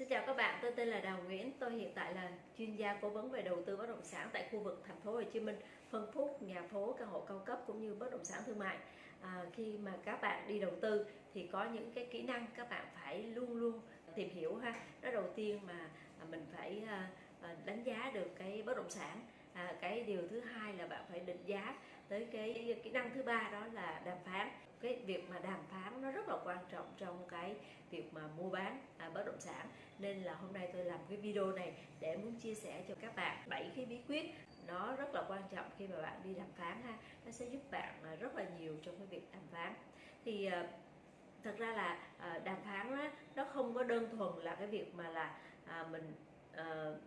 Xin chào các bạn, tôi tên là Đào Nguyễn, tôi hiện tại là chuyên gia cố vấn về đầu tư bất động sản tại khu vực thành phố Hồ Chí Minh, phân khúc nhà phố, căn hộ cao cấp cũng như bất động sản thương mại. À, khi mà các bạn đi đầu tư thì có những cái kỹ năng các bạn phải luôn luôn tìm hiểu ha. Đó đầu tiên mà à, mình phải à, à, đánh giá được cái bất động sản. À, cái điều thứ hai là bạn phải định giá tới cái kỹ năng thứ ba đó là đàm phán cái việc mà đàm phán nó rất là quan trọng trong cái việc mà mua bán à, bất động sản. Nên là hôm nay tôi làm cái video này để muốn chia sẻ cho các bạn bảy cái bí quyết nó rất là quan trọng khi mà bạn đi đàm phán ha. Nó sẽ giúp bạn à, rất là nhiều trong cái việc đàm phán. Thì à, thật ra là à, đàm phán đó, nó không có đơn thuần là cái việc mà là mình ờ,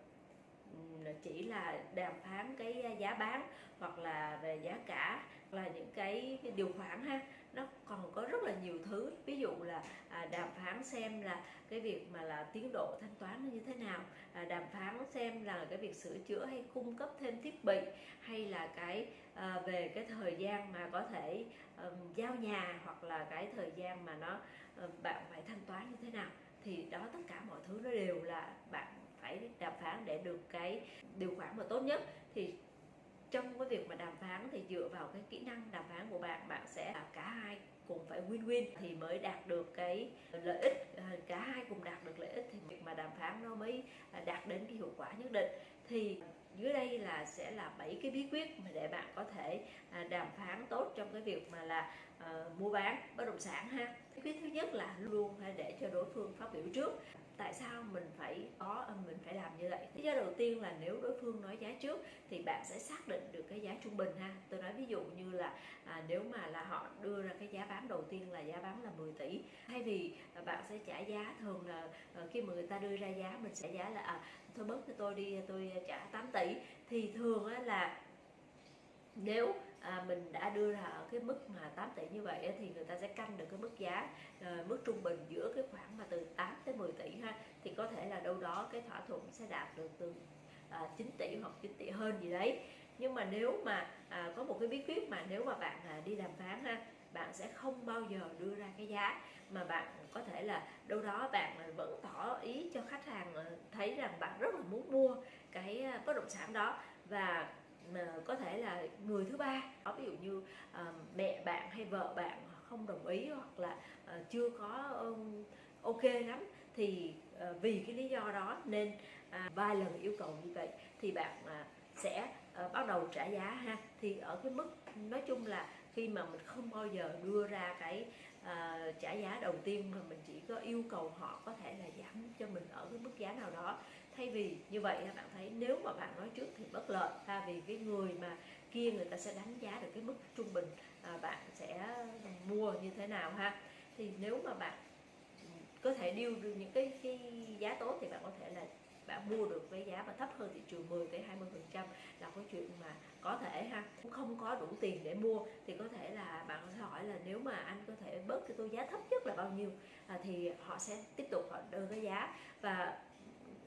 chỉ là đàm phán cái à, giá bán hoặc là về giá cả là những cái, điều khoản ha. Nó còn có rất là nhiều thứ. Ví dụ là à, đàm phán xem là cái việc mà là tiến độ thanh toán nó như thế nào à, đàm phán xem là cái việc sửa chữa hay cung cấp thêm thiết bị hay là cái à, về cái thời gian mà có thể giao nhà hoặc là cái thời gian mà nó bạn phải thanh toán như thế nào. Thì đó tất cả mọi thứ nó đều là bạn phải đàm phán để được cái điều khoản mà tốt nhất. Thì trong cái việc mà đàm phán thì dựa vào cái kỹ năng đàm phán của bạn bạn sẽ cả hai cùng phải win-win thì mới đạt được cái lợi ích. Ờ, cả hai cùng đạt được lợi ích thì việc mà đàm phán nó mới ờ, đạt đến cái hiệu quả nhất định. Thì dưới đây là sẽ là bảy cái bí quyết mà để bạn có thể ờ, đàm phán tốt trong cái việc mà là uh, mua bán bất động sản ha. Bí quyết thứ nhất là luôn phải để cho đối phương phát biểu trước tại sao mình phải có à, mình phải làm như vậy? Lý do đầu tiên là nếu đối phương nói giá trước thì bạn sẽ xác định được cái giá trung bình ha. Tôi nói ví dụ như là à, nếu mà là họ đưa ra cái giá bán đầu tiên là giá bán là 10 tỷ thay vì à, bạn sẽ trả giá thường là à, khi mà người ta đưa ra giá mình sẽ giá là à, thôi bớt cho tôi đi tôi trả 8 tỷ thì thường á, là nếu à, mình đã đưa ra ở cái mức mà 8 tỷ như vậy thì người ta sẽ canh được cái mức giá à, mức trung bình giữa cái khoảng mà từ 8 tới 10 tỷ ha. Thì có thể là đâu đó cái thỏa thuận sẽ đạt được từ à, 9 tỷ hoặc 9 tỷ hơn gì đấy. Nhưng mà nếu mà à, có một cái bí quyết mà nếu mà bạn à, đi đàm phán ha bạn sẽ không bao giờ đưa ra cái giá mà bạn có thể là đâu đó bạn à, vẫn tỏ ý cho khách hàng à, thấy rằng bạn rất là muốn mua cái à, bất động sản đó. Và có thể là người thứ ba. Ví dụ như uh, mẹ bạn hay vợ bạn không đồng ý hoặc là uh, chưa có um, ok lắm thì uh, vì cái lý do đó nên uh, vài lần yêu cầu như vậy thì bạn uh, sẽ uh, bắt đầu trả giá ha. Thì ở cái mức nói chung là khi mà mình không bao giờ đưa ra cái uh, trả giá đầu tiên mà mình chỉ có yêu cầu họ có thể là giảm cho mình ở cái mức giá nào đó thay vì như vậy bạn thấy nếu mà bạn nói trước thì bất lợi thay vì cái người mà kia người ta sẽ đánh giá được cái mức trung bình à, bạn sẽ mua như thế nào ha? Thì nếu mà bạn ừ, có thể điêu được những cái, cái giá tốt thì bạn có thể là bạn mua được với giá mà thấp hơn thị trường 10 tới 20 phần trăm là có chuyện mà có thể ha. Cũng không có đủ tiền để mua thì có thể là bạn sẽ hỏi là nếu mà anh có thể bớt cho tôi giá thấp nhất là bao nhiêu à, thì họ sẽ tiếp tục họ đưa cái giá. Và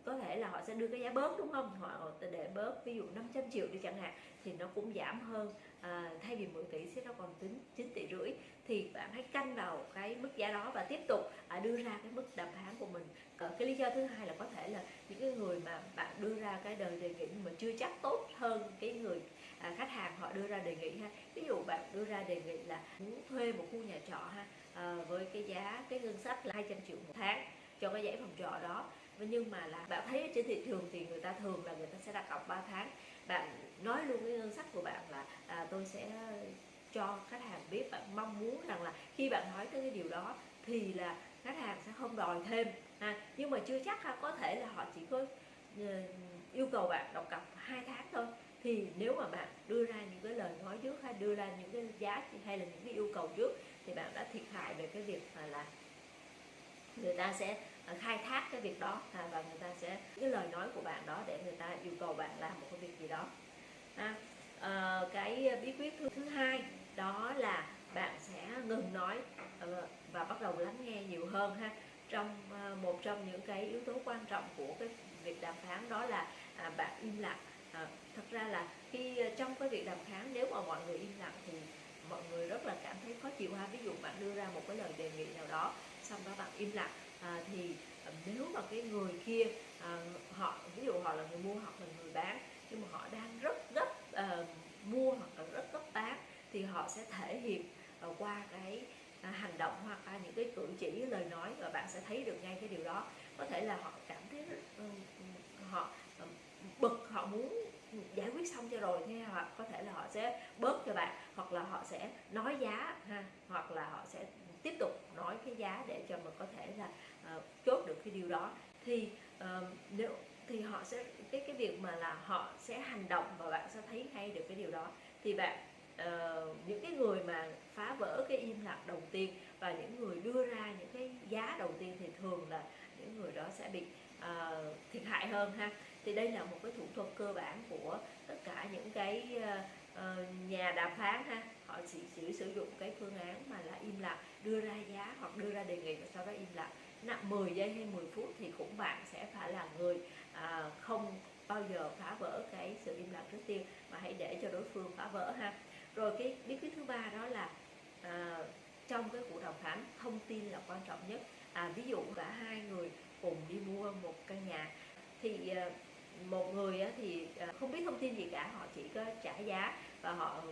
có thể là họ sẽ đưa cái giá bớt đúng không? Họ để bớt ví dụ 500 triệu đi chẳng hạn thì nó cũng giảm hơn à, thay vì 10 tỷ sẽ nó còn tính 9 tỷ rưỡi. Thì bạn hãy canh vào cái mức giá đó và tiếp tục à, đưa ra cái mức đàm phán của mình. À, cái lý do thứ hai là có thể là những cái người mà bạn đưa ra cái đời đề nghị mà chưa chắc tốt hơn cái người à, khách hàng họ đưa ra đề nghị ha. Ví dụ bạn đưa ra đề nghị là muốn thuê một khu nhà trọ ha à, với cái giá cái ngân sách là 200 triệu một tháng cho cái dãy phòng trọ đó nhưng mà là bạn thấy trên thị trường thì người ta thường là người ta sẽ đặt cọc 3 tháng. Bạn nói luôn cái ngân sách của bạn là à, tôi sẽ cho khách hàng biết bạn mong muốn rằng là khi bạn nói tới cái điều đó thì là khách hàng sẽ không đòi thêm ha. Nhưng mà chưa chắc ha có thể là họ chỉ có ờ, yêu cầu bạn đọc cọc hai tháng thôi. Thì nếu mà bạn đưa ra những cái lời nói trước hay đưa ra những cái giá hay là những cái yêu cầu trước thì bạn đã thiệt hại về cái việc mà là người ta sẽ Ờ, khai thác cái việc đó à, và người ta sẽ cái lời nói của bạn đó để người ta yêu cầu bạn làm một cái việc gì đó. À, à, cái bí quyết thứ, thứ hai đó là bạn sẽ ngừng nói ờ, và bắt đầu lắng nghe nhiều hơn ha. Trong một trong những cái yếu tố quan trọng của cái việc đàm phán đó là à, bạn im lặng. À, thật ra là khi trong cái việc đàm phán nếu mà mọi người im lặng thì mọi người rất là cảm thấy khó chịu ha. Ví dụ bạn đưa ra một cái lời đề nghị nào đó xong đó bạn im lặng à, thì à, nếu mà cái người kia à, họ ví dụ họ là người mua hoặc là người bán nhưng mà họ đang rất gấp à, mua hoặc là rất gấp bán thì họ sẽ thể hiện à, qua cái à, hành động hoặc là những cái cử chỉ lời nói và bạn sẽ thấy được ngay cái điều đó. Có thể là họ cảm thấy uh, họ uh, bực họ muốn giải quyết xong cho rồi nghe hoặc có thể là họ sẽ bớt cho bạn hoặc là họ sẽ nói giá ha hoặc là họ sẽ tiếp tục giá để cho mình có thể là uh, chốt được cái điều đó. Thì uh, nếu thì họ sẽ cái cái việc mà là họ sẽ hành động và bạn sẽ thấy hay được cái điều đó. Thì bạn uh, những cái người mà phá vỡ cái im lặng đầu tiên và những người đưa ra những cái giá đầu tiên thì thường là những người đó sẽ bị uh, thiệt hại hơn ha. Thì đây là một cái thủ thuật cơ bản của tất cả những cái uh, nhà đàm phán ha họ chỉ, chỉ sử dụng cái phương án mà là im lặng đưa ra giá hoặc đưa ra đề nghị và sau đó im lặng. Nặng 10 giây hay 10 phút thì cũng bạn sẽ phải là người à, không bao giờ phá vỡ cái sự im lặng trước tiên mà hãy để cho đối phương phá vỡ ha. Rồi cái bí quyết thứ ba đó là à, trong cái cuộc đàm phán thông tin là quan trọng nhất. À, ví dụ cả hai người cùng đi mua một căn nhà thì à, một người thì à, không biết thông tin gì cả họ chỉ có trả giá và họ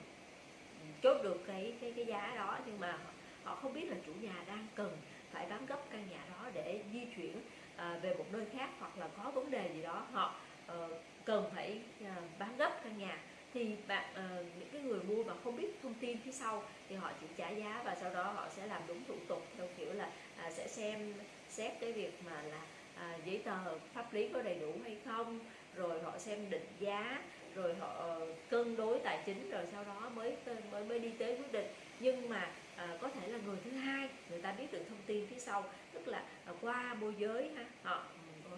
chốt được cái cái cái giá đó nhưng mà họ không biết là chủ nhà đang cần phải bán gấp căn nhà đó để di chuyển à, về một nơi khác hoặc là có vấn đề gì đó. Họ uh, cần phải uh, bán gấp căn nhà. Thì bạn uh, những cái người mua mà không biết thông tin phía sau thì họ chỉ trả giá và sau đó họ sẽ làm đúng thủ tục theo kiểu là uh, sẽ xem xét cái việc mà là à, giấy tờ pháp lý có đầy đủ hay không rồi họ xem định giá rồi họ ờ, cân đối tài chính rồi sau đó mới mới mới đi tới quyết định. Nhưng mà à, có thể là người thứ hai người ta biết được thông tin phía sau tức là à, qua môi giới ha họ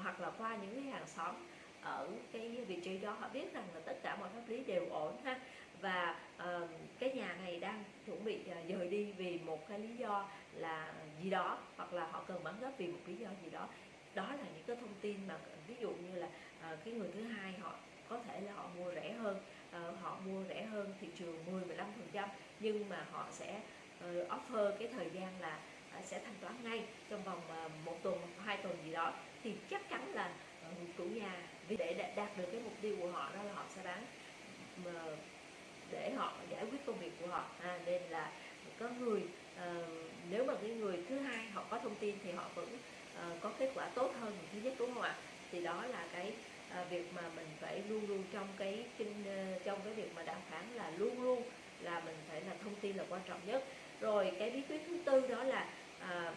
hoặc là qua những cái hàng xóm ở cái vị trí đó họ biết rằng là tất cả mọi pháp lý đều ổn ha. Và uh, cái nhà này đang chuẩn bị uh, dời đi vì một cái lý do là gì đó hoặc là họ cần bán gấp vì một lý do gì đó. Đó là những cái thông tin mà ví dụ như là uh, cái người thứ hai họ có thể là họ mua rẻ hơn uh, họ mua rẻ hơn thị trường 10 15 phần trăm nhưng mà họ sẽ uh, offer cái thời gian là uh, sẽ thanh toán ngay trong vòng uh, một tuần hai tuần gì đó. Thì chắc chắn là uh, chủ nhà vì để đạt được cái mục tiêu của họ đó là họ sẽ bán uh, để họ giải quyết công việc của họ. À, nên là có người uh, nếu mà cái người thứ hai họ có thông tin thì họ vẫn uh, có kết quả tốt hơn người thứ nhất đúng không ạ? Thì đó là cái à, việc mà mình phải luôn luôn trong cái kinh ờ, trong cái việc mà đàm phán là luôn luôn là mình phải là thông tin là quan trọng nhất. Rồi cái bí quyết thứ tư đó là à,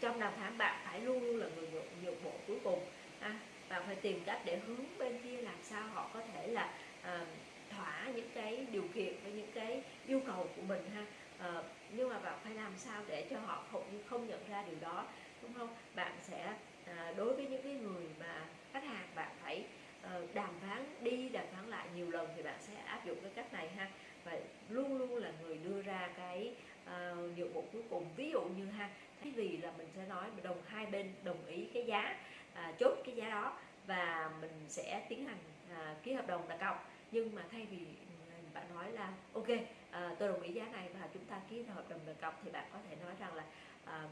trong đàm phán bạn phải luôn luôn là người nhượng, bộ cuối cùng à, bạn phải tìm cách để hướng bên kia làm sao họ có thể là à, thỏa những cái điều kiện với những cái yêu cầu của mình ha. À, nhưng mà bạn phải làm sao để cho họ không không nhận ra điều đó đúng không? Bạn sẽ à, đối với những cái người mà khách hàng bạn phải ờ, đàm phán đi đàm phán lại nhiều lần thì bạn sẽ áp dụng cái cách này ha. Và luôn luôn là người đưa ra cái uh, nhiệm bộ cuối cùng. Ví dụ như ha thay vì là mình sẽ nói đồng hai bên đồng ý cái giá uh, chốt cái giá đó và mình sẽ tiến hành uh, ký hợp đồng đặt cọc. Nhưng mà thay vì ừ, bạn nói là ok uh, tôi đồng ý giá này và chúng ta ký hợp đồng đặt cọc thì bạn có thể nói rằng là uh,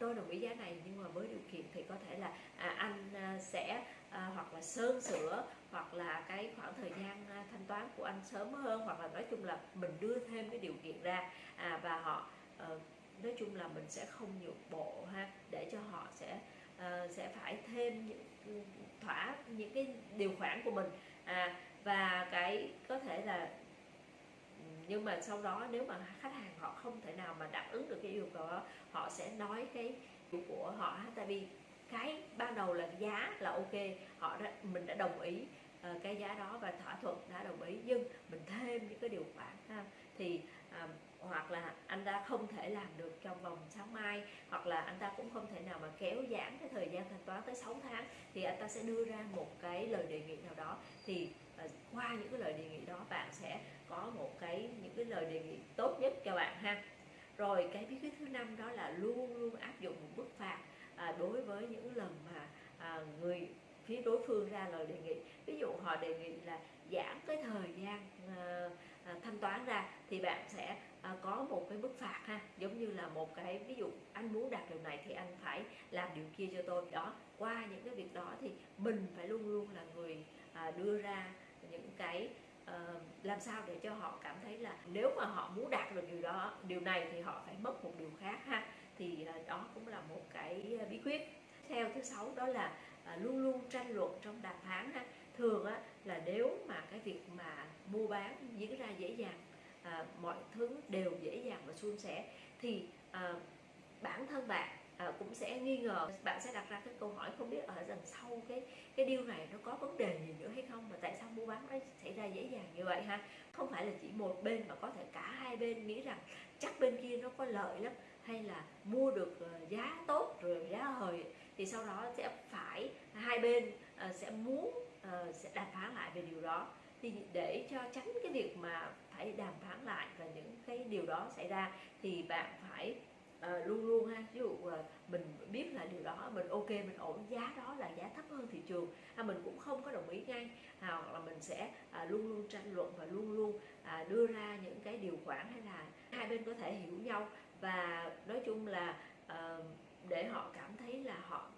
tôi đồng ý giá này nhưng mà với điều kiện thì có thể là à, anh à, sẽ à, hoặc là sơn sửa hoặc là cái khoảng thời gian à, thanh toán của anh sớm hơn hoặc là nói chung là mình đưa thêm cái điều kiện ra à, và họ à, nói chung là mình sẽ không nhượng bộ ha để cho họ sẽ à, sẽ phải thêm những ừ, thỏa những cái điều khoản của mình. À, và cái có thể là nhưng mà sau đó nếu mà khách hàng họ không thể nào mà đáp ứng được cái yêu cầu đó họ sẽ nói cái của họ tại vì cái ban đầu là giá là ok họ đã mình đã đồng ý uh, cái giá đó và thỏa thuận đã đồng ý. Nhưng mình thêm những cái điều khoản ha thì uh, hoặc là anh ta không thể làm được trong vòng sáng mai hoặc là anh ta cũng không thể nào mà kéo giãn cái thời gian thanh toán tới 6 tháng thì anh ta sẽ đưa ra một cái lời đề nghị nào đó. Thì và qua những cái lời đề nghị đó bạn sẽ có một cái những cái lời đề nghị tốt nhất cho bạn ha. Rồi cái bí quyết thứ năm đó là luôn luôn áp dụng một mức phạt à, đối với những lần mà à, người phía đối phương ra lời đề nghị. Ví dụ họ đề nghị là giảm cái thời gian à, à, thanh toán ra thì bạn sẽ à, có một cái mức phạt ha. Giống như là một cái ví dụ anh muốn đạt điều này thì anh phải làm điều kia cho tôi. Đó qua những cái việc đó thì mình phải luôn luôn là người à, đưa ra những cái uh, làm sao để cho họ cảm thấy là nếu mà họ muốn đạt được điều đó điều này thì họ phải mất một điều khác ha. Thì uh, đó cũng là một cái ờ, bí quyết. Theo thứ sáu đó là uh, luôn luôn tranh luận trong đàm phán ha. Thường á là nếu mà cái việc mà mua bán diễn ra dễ dàng à, mọi thứ đều dễ dàng và suôn sẻ thì à, bản thân bạn à, cũng sẽ nghi ngờ bạn sẽ đặt ra cái câu hỏi không biết ở đằng sau cái cái điều này nó có vấn đề gì nữa hay không mà tại sao mua bán nó xảy ra dễ dàng như vậy ha? Không phải là chỉ một bên mà có thể cả hai bên nghĩ rằng chắc bên kia nó có lợi lắm hay là mua được ờ, giá tốt rồi giá hời thì sau đó sẽ phải hai bên ờ, sẽ muốn sẽ đàm phán lại về điều đó. Thì để cho tránh cái việc mà phải đàm phán lại và những cái điều đó xảy ra thì bạn phải uh, luôn luôn ha. Ví dụ uh, mình biết là điều đó mình ok mình ổn giá đó là giá thấp hơn thị trường ha mình cũng không có đồng ý ngay. À, hoặc là mình sẽ uh, luôn luôn tranh luận và luôn luôn uh, đưa ra những cái điều khoản hay là hai bên có thể hiểu nhau. Và nói chung là uh, để họ cảm thấy là họ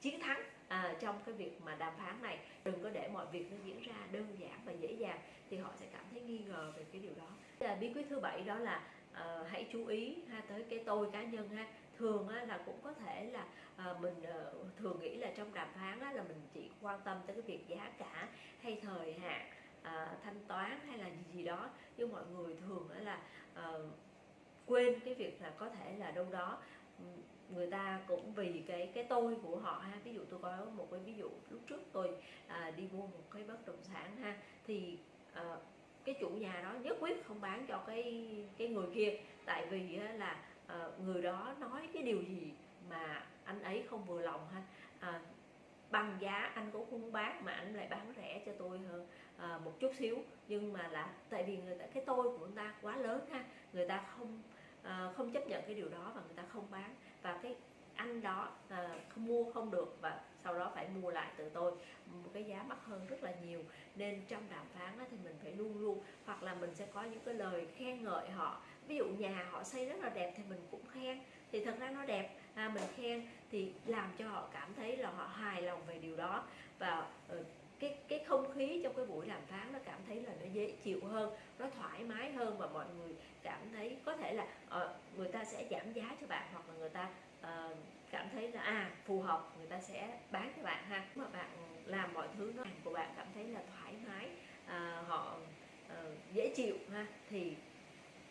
chiến thắng à, trong cái việc mà đàm phán này. Đừng có để mọi việc nó diễn ra đơn giản và dễ dàng thì họ sẽ cảm thấy nghi ngờ về cái điều đó. Là bí quyết thứ bảy đó là à, hãy chú ý ha tới cái tôi cá nhân ha. Thường á, là cũng có thể là à, mình à, thường nghĩ là trong đàm phán á, là mình chỉ quan tâm tới cái việc giá cả hay thời hạn à, thanh toán hay là gì gì đó. Nhưng mọi người thường á, là à, quên cái việc là có thể là đâu đó ừ, người ta cũng vì cái cái tôi của họ ha. Ví dụ tôi có một cái ví dụ lúc trước tôi à, đi mua một cái bất động sản ha thì à, cái chủ nhà đó nhất quyết không bán cho cái cái người kia. Tại vì là ờ, người đó nói cái điều gì mà anh ấy không vừa lòng ha. À, bằng giá anh cũng không bán mà anh lại bán rẻ cho tôi hơn à, một chút xíu. Nhưng mà là tại vì người ta cái tôi của người ta quá lớn ha. Người ta không à, không chấp nhận cái điều đó và người ta không bán. Và cái anh đó à, không mua không được và sau đó phải mua lại từ tôi. Một cái giá mắc hơn rất là nhiều. Nên trong đàm phán đó, thì mình phải luôn luôn hoặc là mình sẽ có những cái lời khen ngợi họ. Ví dụ nhà họ xây rất là đẹp thì mình cũng khen. Thì thật ra nó đẹp à, mình khen thì làm cho họ cảm thấy là họ hài lòng về điều đó. Và uh, cái cái không khí trong cái buổi đàm phán nó cảm thấy là nó dễ chịu hơn thoải mái hơn và mọi người cảm thấy có thể là uh, người ta sẽ giảm giá cho bạn hoặc là người ta uh, cảm thấy là à phù hợp người ta sẽ bán cho bạn ha. Mà bạn làm mọi thứ nó của bạn cảm thấy là thoải mái uh, họ uh, dễ chịu ha thì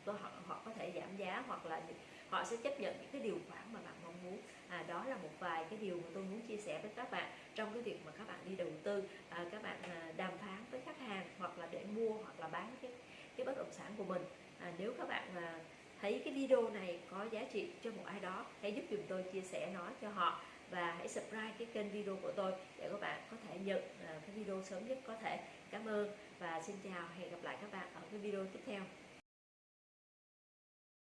họ họ có thể giảm giá hoặc là họ sẽ chấp nhận những cái điều khoản mà bạn mong muốn. À, đó là một vài cái điều mà tôi muốn chia sẻ với các bạn trong cái việc mà các bạn đi đầu tư à, các bạn à, đàm phán với khách hàng hoặc là để mua hoặc là bán cái cái bất động sản của mình. À, nếu các bạn à, thấy cái video này có giá trị cho một ai đó hãy giúp dùm tôi chia sẻ nó cho họ và hãy subscribe cái kênh video của tôi để các bạn có thể nhận à, cái video sớm nhất có thể. Cảm ơn và xin chào hẹn gặp lại các bạn ở cái video tiếp theo.